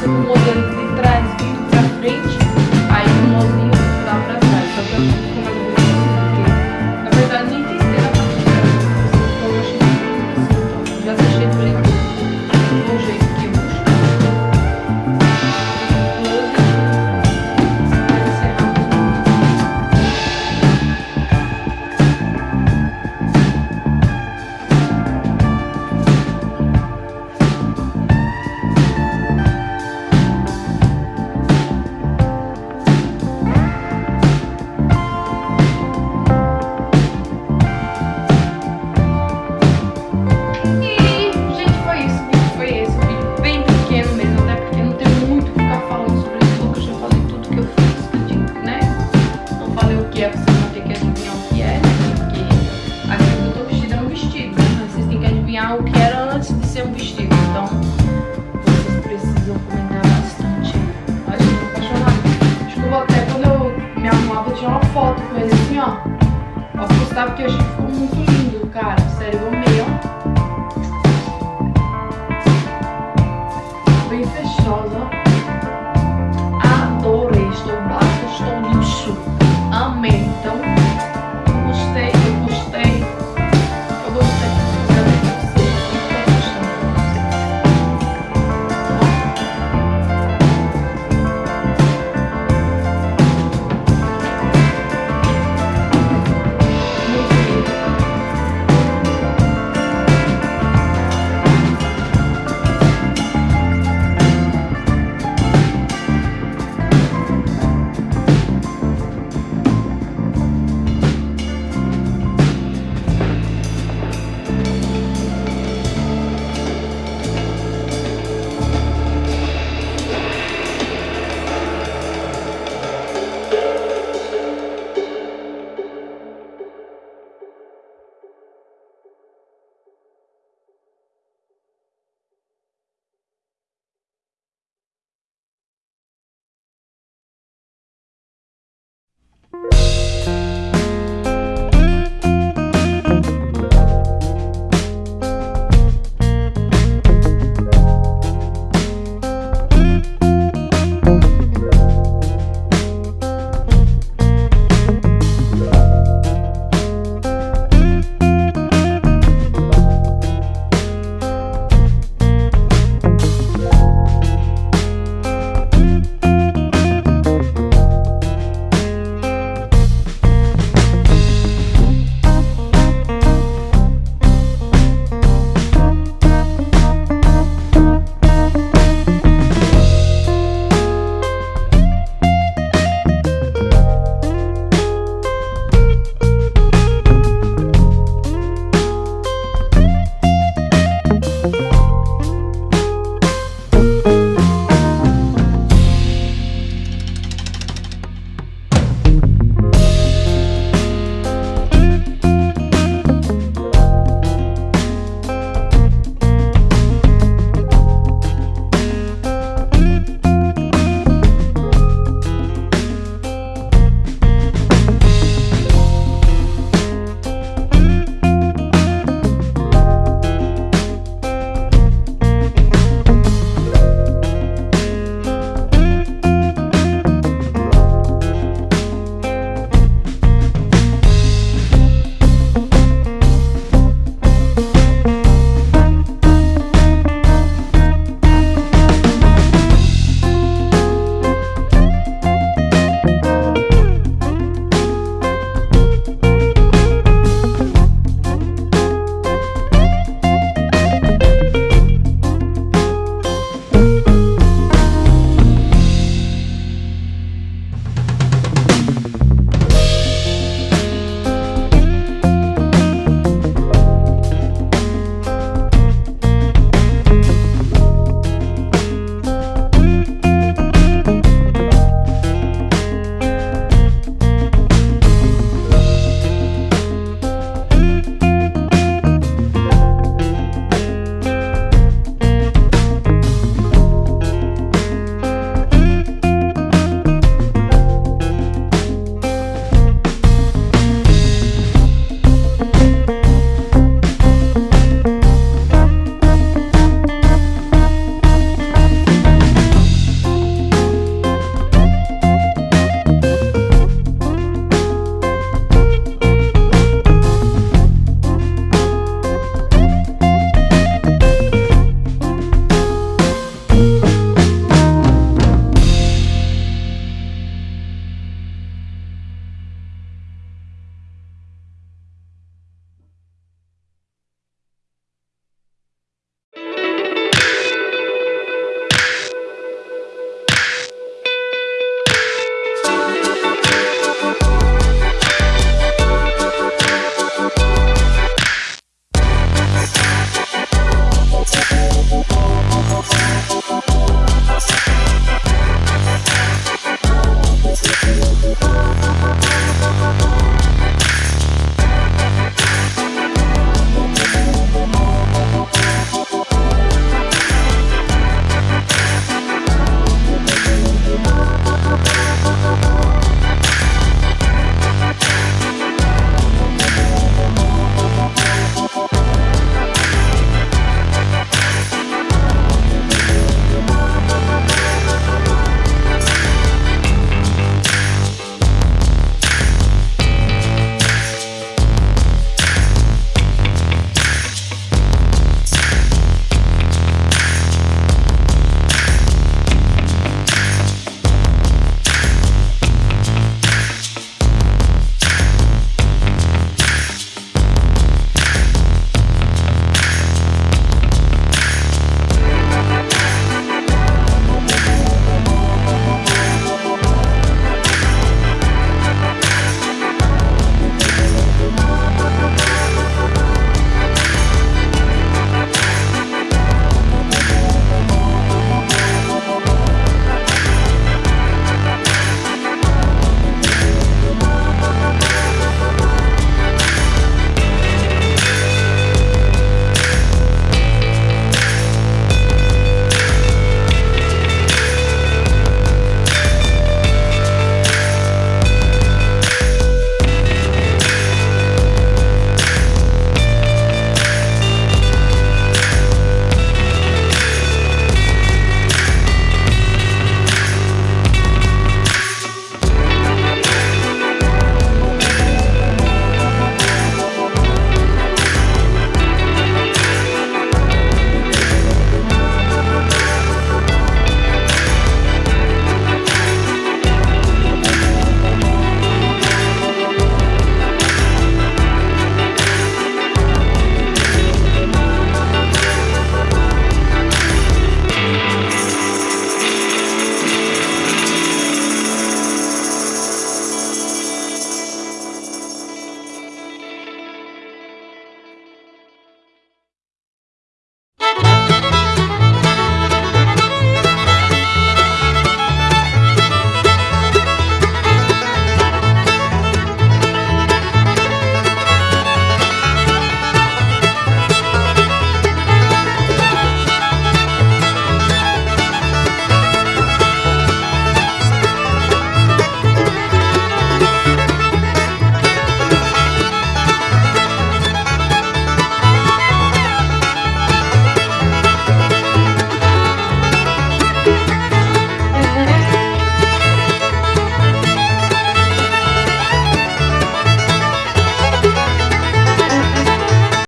passa com modelo de trás, vindo pra frente, aí o molinho dá pra trás. Então, postar, porque eu achei que ficou muito lindo, cara.